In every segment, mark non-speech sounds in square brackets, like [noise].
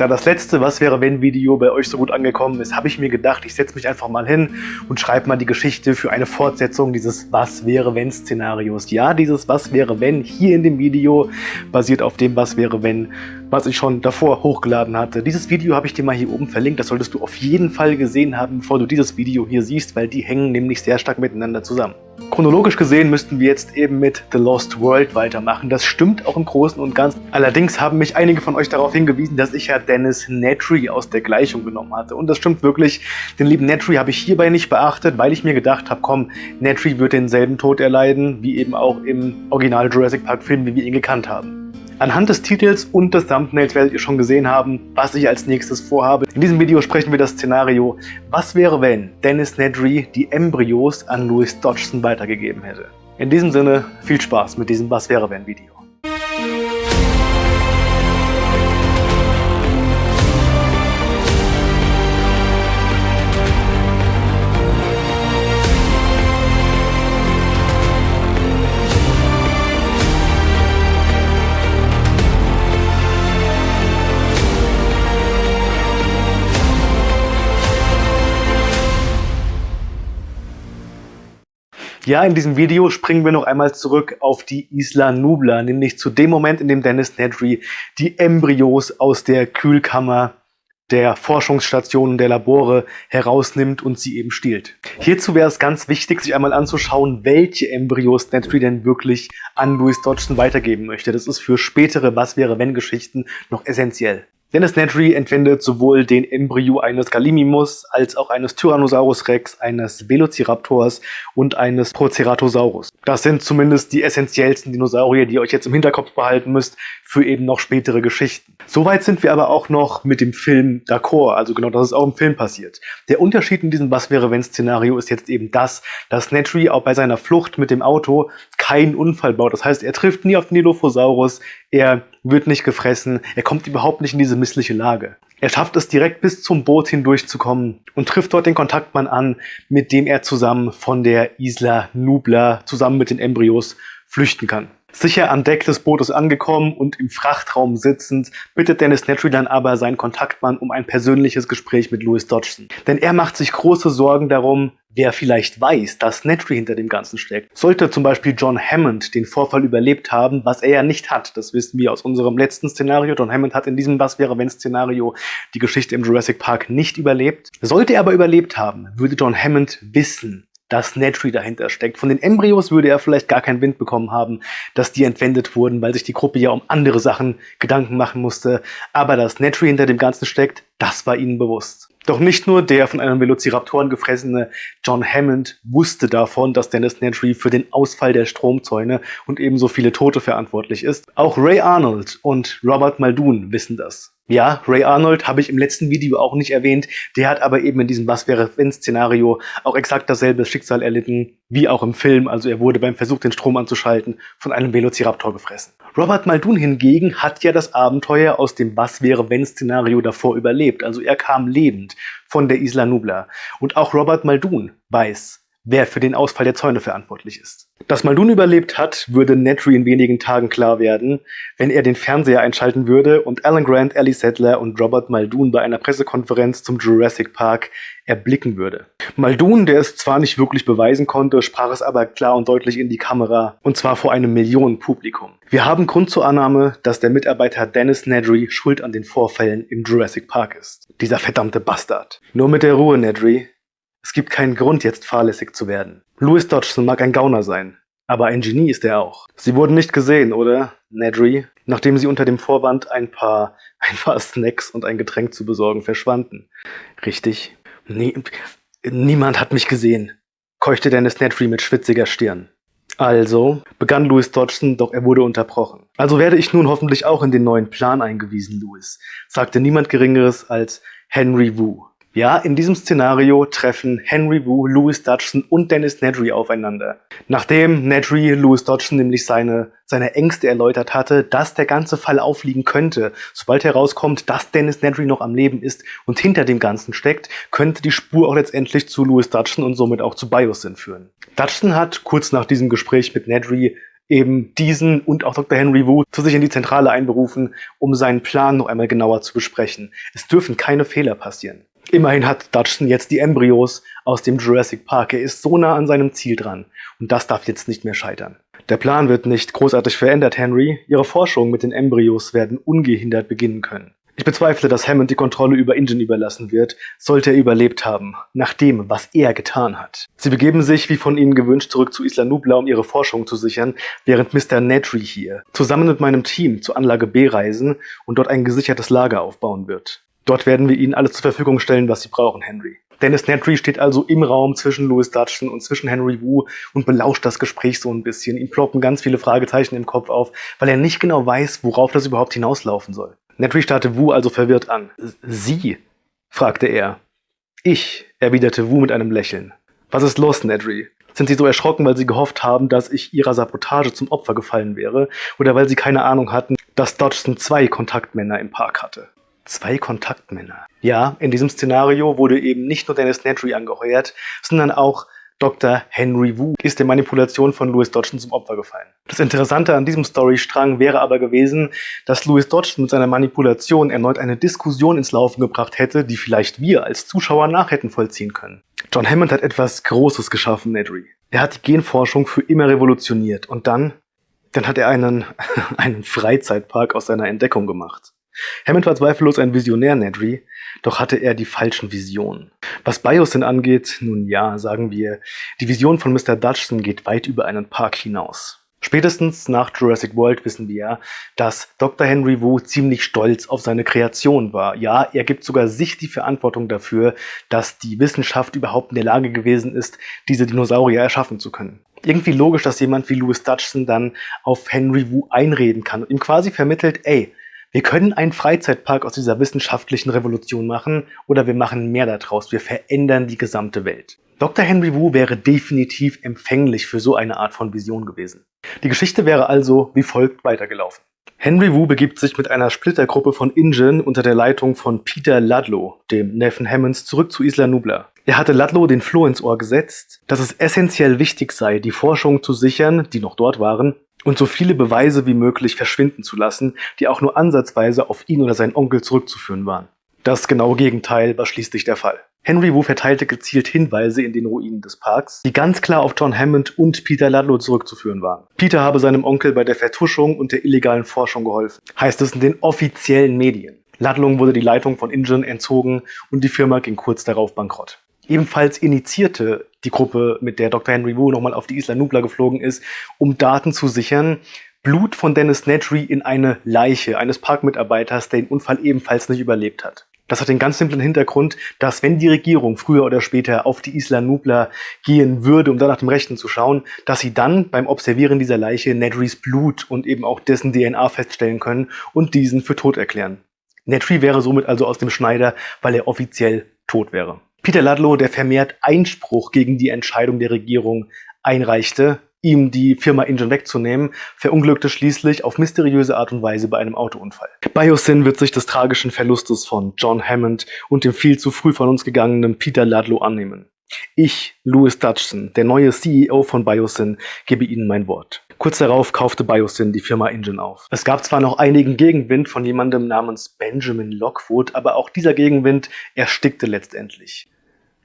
Da das letzte Was wäre wenn Video bei euch so gut angekommen ist, habe ich mir gedacht, ich setze mich einfach mal hin und schreibe mal die Geschichte für eine Fortsetzung dieses Was wäre wenn Szenarios. Ja, dieses Was wäre wenn hier in dem Video basiert auf dem Was wäre wenn, was ich schon davor hochgeladen hatte. Dieses Video habe ich dir mal hier oben verlinkt, das solltest du auf jeden Fall gesehen haben, bevor du dieses Video hier siehst, weil die hängen nämlich sehr stark miteinander zusammen. Chronologisch gesehen müssten wir jetzt eben mit The Lost World weitermachen. Das stimmt auch im Großen und Ganzen. Allerdings haben mich einige von euch darauf hingewiesen, dass ich ja Dennis Nedry aus der Gleichung genommen hatte. Und das stimmt wirklich. Den lieben Nedry habe ich hierbei nicht beachtet, weil ich mir gedacht habe, komm, Nedry wird denselben Tod erleiden, wie eben auch im Original Jurassic Park Film, wie wir ihn gekannt haben. Anhand des Titels und des Thumbnails werdet ihr schon gesehen haben, was ich als nächstes vorhabe. In diesem Video sprechen wir das Szenario, was wäre wenn Dennis Nedry die Embryos an Louis Dodgson weitergegeben hätte. In diesem Sinne, viel Spaß mit diesem Was wäre wenn Video. Ja, in diesem Video springen wir noch einmal zurück auf die Isla Nubla, nämlich zu dem Moment, in dem Dennis Nedry die Embryos aus der Kühlkammer der Forschungsstationen, der Labore herausnimmt und sie eben stiehlt. Hierzu wäre es ganz wichtig, sich einmal anzuschauen, welche Embryos Nedry denn wirklich an Louis Dodgson weitergeben möchte. Das ist für spätere Was-wäre-wenn-Geschichten noch essentiell. Dennis Nedry entwendet sowohl den Embryo eines Gallimimus als auch eines Tyrannosaurus Rex, eines Velociraptors und eines Proceratosaurus. Das sind zumindest die essentiellsten Dinosaurier, die ihr euch jetzt im Hinterkopf behalten müsst für eben noch spätere Geschichten. Soweit sind wir aber auch noch mit dem Film d'accord, also genau das ist auch im Film passiert. Der Unterschied in diesem Was-wäre-wenn-Szenario ist jetzt eben das, dass Nedry auch bei seiner Flucht mit dem Auto keinen Unfall baut. Das heißt, er trifft nie auf den Dilophosaurus, er wird nicht gefressen, er kommt überhaupt nicht in diese missliche Lage. Er schafft es direkt bis zum Boot hindurchzukommen und trifft dort den Kontaktmann an, mit dem er zusammen von der Isla Nubla zusammen mit den Embryos flüchten kann. Sicher an Deck des Bootes angekommen und im Frachtraum sitzend, bittet Dennis Nedry dann aber seinen Kontaktmann um ein persönliches Gespräch mit Louis Dodgson. Denn er macht sich große Sorgen darum, wer vielleicht weiß, dass Nedry hinter dem Ganzen steckt. Sollte zum Beispiel John Hammond den Vorfall überlebt haben, was er ja nicht hat, das wissen wir aus unserem letzten Szenario. John Hammond hat in diesem Was wäre wenn Szenario die Geschichte im Jurassic Park nicht überlebt. Sollte er aber überlebt haben, würde John Hammond wissen, dass Nedry dahinter steckt. Von den Embryos würde er vielleicht gar keinen Wind bekommen haben, dass die entwendet wurden, weil sich die Gruppe ja um andere Sachen Gedanken machen musste. Aber dass Nedry hinter dem Ganzen steckt, das war ihnen bewusst. Doch nicht nur der von einem Velociraptoren gefressene John Hammond wusste davon, dass Dennis Nedry für den Ausfall der Stromzäune und ebenso viele Tote verantwortlich ist. Auch Ray Arnold und Robert Muldoon wissen das. Ja, Ray Arnold habe ich im letzten Video auch nicht erwähnt. Der hat aber eben in diesem Was wäre wenn Szenario auch exakt dasselbe Schicksal erlitten wie auch im Film. Also er wurde beim Versuch, den Strom anzuschalten, von einem Velociraptor gefressen. Robert Muldoon hingegen hat ja das Abenteuer aus dem Was wäre wenn Szenario davor überlebt. Also er kam lebend von der Isla Nubla. Und auch Robert Muldoon weiß, wer für den Ausfall der Zäune verantwortlich ist. Dass Muldoon überlebt hat, würde Nedry in wenigen Tagen klar werden, wenn er den Fernseher einschalten würde und Alan Grant, Ellie Sattler und Robert Muldoon bei einer Pressekonferenz zum Jurassic Park erblicken würde. Muldoon, der es zwar nicht wirklich beweisen konnte, sprach es aber klar und deutlich in die Kamera, und zwar vor einem Millionenpublikum. Wir haben Grund zur Annahme, dass der Mitarbeiter Dennis Nedry schuld an den Vorfällen im Jurassic Park ist. Dieser verdammte Bastard. Nur mit der Ruhe, Nedry. Es gibt keinen Grund, jetzt fahrlässig zu werden. Louis Dodgson mag ein Gauner sein, aber ein Genie ist er auch. Sie wurden nicht gesehen, oder, Nedry? Nachdem sie unter dem Vorwand ein paar, [laughs] ein paar Snacks und ein Getränk zu besorgen verschwanden. Richtig. Nie, niemand hat mich gesehen, keuchte Dennis Nedry mit schwitziger Stirn. Also begann Louis Dodgson, doch er wurde unterbrochen. Also werde ich nun hoffentlich auch in den neuen Plan eingewiesen, Louis, sagte niemand Geringeres als Henry Wu. Ja, in diesem Szenario treffen Henry Wu, Louis Dodgson und Dennis Nedry aufeinander. Nachdem Nedry Louis Dodgson nämlich seine, seine Ängste erläutert hatte, dass der ganze Fall aufliegen könnte, sobald herauskommt, dass Dennis Nedry noch am Leben ist und hinter dem Ganzen steckt, könnte die Spur auch letztendlich zu Louis Dodgson und somit auch zu Biosyn führen. Dodgson hat kurz nach diesem Gespräch mit Nedry eben diesen und auch Dr. Henry Wu zu sich in die Zentrale einberufen, um seinen Plan noch einmal genauer zu besprechen. Es dürfen keine Fehler passieren. Immerhin hat Dodgson jetzt die Embryos aus dem Jurassic Park. Er ist so nah an seinem Ziel dran. Und das darf jetzt nicht mehr scheitern. Der Plan wird nicht großartig verändert, Henry. Ihre Forschungen mit den Embryos werden ungehindert beginnen können. Ich bezweifle, dass Hammond die Kontrolle über Ingen überlassen wird, sollte er überlebt haben, nach dem, was er getan hat. Sie begeben sich, wie von ihnen gewünscht, zurück zu Isla Nubla, um ihre Forschung zu sichern, während Mr. Nedry hier zusammen mit meinem Team zur Anlage B reisen und dort ein gesichertes Lager aufbauen wird. Dort werden wir Ihnen alles zur Verfügung stellen, was Sie brauchen, Henry. Dennis Nedry steht also im Raum zwischen Louis Dutchson und zwischen Henry Wu und belauscht das Gespräch so ein bisschen. Ihm ploppen ganz viele Fragezeichen im Kopf auf, weil er nicht genau weiß, worauf das überhaupt hinauslaufen soll. Nedry starrte Wu also verwirrt an. Sie? fragte er. Ich, erwiderte Wu mit einem Lächeln. Was ist los, Nedry? Sind Sie so erschrocken, weil Sie gehofft haben, dass ich Ihrer Sabotage zum Opfer gefallen wäre? Oder weil Sie keine Ahnung hatten, dass Dodgson zwei Kontaktmänner im Park hatte? Zwei Kontaktmänner. Ja, in diesem Szenario wurde eben nicht nur Dennis Nedry angeheuert, sondern auch Dr. Henry Wu ist der Manipulation von Louis Dodgson zum Opfer gefallen. Das Interessante an diesem Storystrang wäre aber gewesen, dass Louis Dodgson mit seiner Manipulation erneut eine Diskussion ins Laufen gebracht hätte, die vielleicht wir als Zuschauer nach hätten vollziehen können. John Hammond hat etwas Großes geschaffen, Nedry. Er hat die Genforschung für immer revolutioniert und dann, dann hat er einen, [laughs] einen Freizeitpark aus seiner Entdeckung gemacht. Hammond war zweifellos ein Visionär, Nedry, doch hatte er die falschen Visionen. Was Biosyn angeht, nun ja, sagen wir, die Vision von Mr. Dutchson geht weit über einen Park hinaus. Spätestens nach Jurassic World wissen wir ja, dass Dr. Henry Wu ziemlich stolz auf seine Kreation war. Ja, er gibt sogar sich die Verantwortung dafür, dass die Wissenschaft überhaupt in der Lage gewesen ist, diese Dinosaurier erschaffen zu können. Irgendwie logisch, dass jemand wie Louis Dutchson dann auf Henry Wu einreden kann und ihm quasi vermittelt, ey, wir können einen Freizeitpark aus dieser wissenschaftlichen Revolution machen oder wir machen mehr daraus. Wir verändern die gesamte Welt. Dr. Henry Wu wäre definitiv empfänglich für so eine Art von Vision gewesen. Die Geschichte wäre also wie folgt weitergelaufen. Henry Wu begibt sich mit einer Splittergruppe von Ingen unter der Leitung von Peter Ludlow, dem Neffen Hammonds, zurück zu Isla Nubla. Er hatte Ludlow den Floh ins Ohr gesetzt, dass es essentiell wichtig sei, die Forschung zu sichern, die noch dort waren, und so viele Beweise wie möglich verschwinden zu lassen, die auch nur ansatzweise auf ihn oder seinen Onkel zurückzuführen waren. Das genaue Gegenteil war schließlich der Fall. Henry Wu verteilte gezielt Hinweise in den Ruinen des Parks, die ganz klar auf John Hammond und Peter Ludlow zurückzuführen waren. Peter habe seinem Onkel bei der Vertuschung und der illegalen Forschung geholfen, heißt es in den offiziellen Medien. Ludlow wurde die Leitung von InGen entzogen und die Firma ging kurz darauf bankrott. Ebenfalls initiierte die Gruppe, mit der Dr. Henry Wu nochmal auf die Isla Nubla geflogen ist, um Daten zu sichern, Blut von Dennis Nedry in eine Leiche eines Parkmitarbeiters, der den Unfall ebenfalls nicht überlebt hat. Das hat den ganz simplen Hintergrund, dass wenn die Regierung früher oder später auf die Isla Nubla gehen würde, um da nach dem Rechten zu schauen, dass sie dann beim Observieren dieser Leiche Nedrys Blut und eben auch dessen DNA feststellen können und diesen für tot erklären. Nedry wäre somit also aus dem Schneider, weil er offiziell tot wäre. Peter Ludlow, der vermehrt Einspruch gegen die Entscheidung der Regierung einreichte, ihm die Firma Engine wegzunehmen, verunglückte schließlich auf mysteriöse Art und Weise bei einem Autounfall. Biosyn wird sich des tragischen Verlustes von John Hammond und dem viel zu früh von uns gegangenen Peter Ludlow annehmen. Ich, Louis Dutchson, der neue CEO von Biosyn, gebe Ihnen mein Wort. Kurz darauf kaufte Biosyn die Firma Engine auf. Es gab zwar noch einigen Gegenwind von jemandem namens Benjamin Lockwood, aber auch dieser Gegenwind erstickte letztendlich.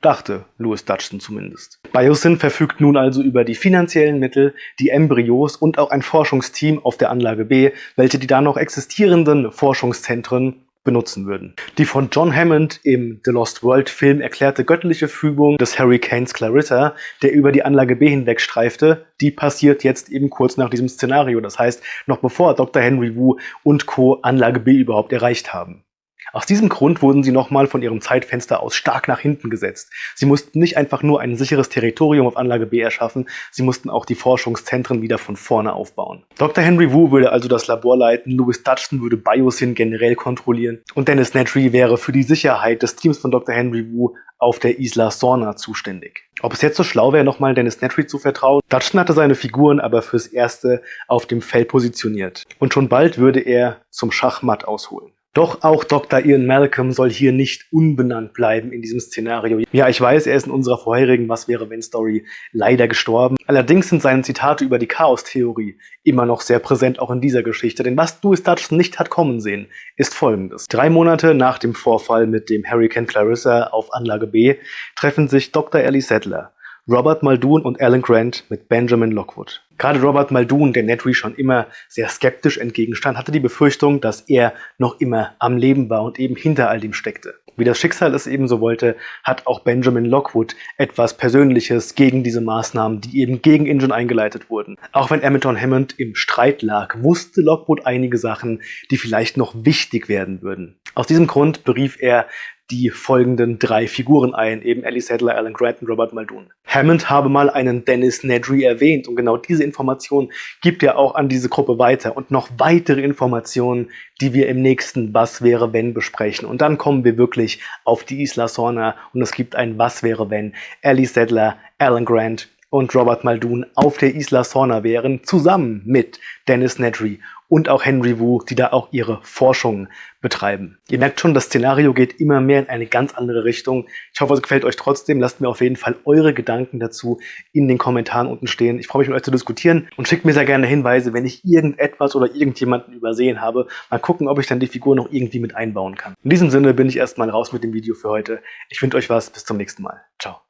Dachte Louis Dutchson zumindest. Biosyn verfügt nun also über die finanziellen Mittel, die Embryos und auch ein Forschungsteam auf der Anlage B, welche die da noch existierenden Forschungszentren benutzen würden. Die von John Hammond im The Lost World Film erklärte göttliche Fügung des Hurricanes Clarissa, der über die Anlage B hinweg streifte, die passiert jetzt eben kurz nach diesem Szenario. Das heißt, noch bevor Dr. Henry Wu und Co. Anlage B überhaupt erreicht haben. Aus diesem Grund wurden sie nochmal von ihrem Zeitfenster aus stark nach hinten gesetzt. Sie mussten nicht einfach nur ein sicheres Territorium auf Anlage B erschaffen, sie mussten auch die Forschungszentren wieder von vorne aufbauen. Dr. Henry Wu würde also das Labor leiten, Louis Dutchton würde Biosyn generell kontrollieren und Dennis Nedry wäre für die Sicherheit des Teams von Dr. Henry Wu auf der Isla Sorna zuständig. Ob es jetzt so schlau wäre, nochmal Dennis Nedry zu vertrauen? Dutchton hatte seine Figuren aber fürs Erste auf dem Feld positioniert. Und schon bald würde er zum Schachmatt ausholen. Doch auch Dr. Ian Malcolm soll hier nicht unbenannt bleiben in diesem Szenario. Ja, ich weiß, er ist in unserer vorherigen Was wäre wenn Story leider gestorben. Allerdings sind seine Zitate über die Chaos-Theorie immer noch sehr präsent auch in dieser Geschichte. Denn was Louis Dutchson nicht hat kommen sehen, ist folgendes. Drei Monate nach dem Vorfall mit dem Hurricane Clarissa auf Anlage B treffen sich Dr. Ellie Sadler, Robert Muldoon und Alan Grant mit Benjamin Lockwood. Gerade Robert Muldoon, der Nedry schon immer sehr skeptisch entgegenstand, hatte die Befürchtung, dass er noch immer am Leben war und eben hinter all dem steckte. Wie das Schicksal es ebenso wollte, hat auch Benjamin Lockwood etwas Persönliches gegen diese Maßnahmen, die eben gegen Injun eingeleitet wurden. Auch wenn Edmonton Hammond im Streit lag, wusste Lockwood einige Sachen, die vielleicht noch wichtig werden würden. Aus diesem Grund berief er die folgenden drei Figuren ein, eben Ellie Sadler, Alan Grant und Robert Muldoon. Hammond habe mal einen Dennis Nedry erwähnt. Und genau diese Information gibt er auch an diese Gruppe weiter. Und noch weitere Informationen, die wir im nächsten Was wäre wenn besprechen. Und dann kommen wir wirklich auf die Isla Sorna. Und es gibt ein Was wäre wenn. Ellie Sadler, Alan Grant und Robert Muldoon auf der Isla Sorna wären, zusammen mit Dennis Nedry und auch Henry Wu, die da auch ihre Forschung betreiben. Ihr merkt schon, das Szenario geht immer mehr in eine ganz andere Richtung. Ich hoffe, es gefällt euch trotzdem. Lasst mir auf jeden Fall eure Gedanken dazu in den Kommentaren unten stehen. Ich freue mich, mit euch zu diskutieren und schickt mir sehr gerne Hinweise, wenn ich irgendetwas oder irgendjemanden übersehen habe. Mal gucken, ob ich dann die Figur noch irgendwie mit einbauen kann. In diesem Sinne bin ich erstmal raus mit dem Video für heute. Ich wünsche euch was. Bis zum nächsten Mal. Ciao.